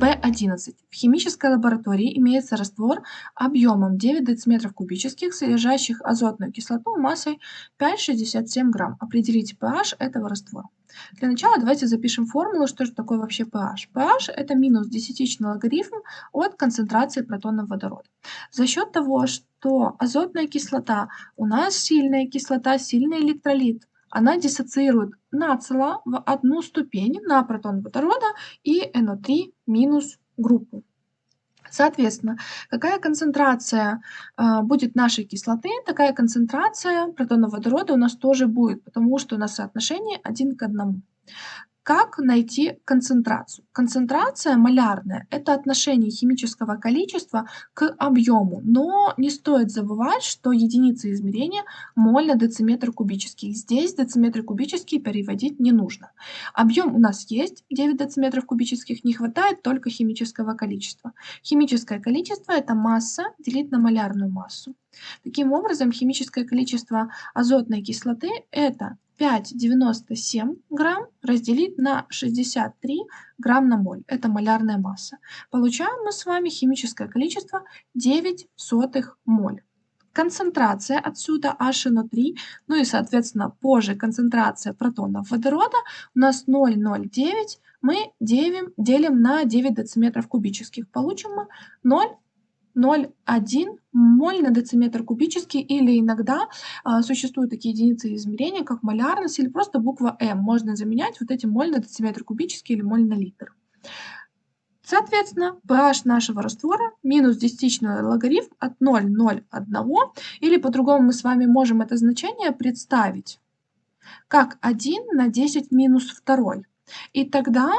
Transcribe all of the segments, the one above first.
11. В химической лаборатории имеется раствор объемом 9 дециметров кубических, содержащих азотную кислоту массой 5,67 грамм. Определите pH этого раствора. Для начала давайте запишем формулу, что же такое вообще pH. pH – это минус десятичный логарифм от концентрации протонов водорода. За счет того, что азотная кислота у нас сильная кислота, сильный электролит, она диссоциирует нацело в одну ступень на протон водорода и NO3 минус группу. Соответственно, какая концентрация э, будет нашей кислоты, такая концентрация протонов водорода у нас тоже будет, потому что у нас соотношение один к одному. Как найти концентрацию? Концентрация малярная – это отношение химического количества к объему, но не стоит забывать, что единица измерения – моль на дециметр кубический. Здесь дециметры кубические переводить не нужно. Объем у нас есть 9 дециметров кубических, не хватает только химического количества. Химическое количество – это масса делить на малярную массу. Таким образом, химическое количество азотной кислоты – это 5,97 грамм разделить на 63 грамм на моль. Это малярная масса. Получаем мы с вами химическое количество 9 сотых моль. Концентрация отсюда HNO3, ну и, соответственно, позже концентрация протонов водорода у нас 0,09, мы делим, делим на 9 дециметров кубических. Получим мы 0 0,1 моль на дециметр кубический или иногда а, существуют такие единицы измерения, как малярность или просто буква М. Можно заменять вот эти моль на дециметр кубический или моль на литр. Соответственно, pH нашего раствора минус десятичный логарифм от 0,01, или по-другому мы с вами можем это значение представить как 1 на 10 минус 2. И тогда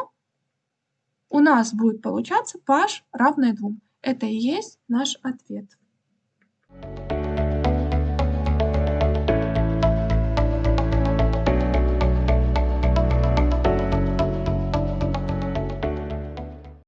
у нас будет получаться pH равное 2. Это и есть наш ответ.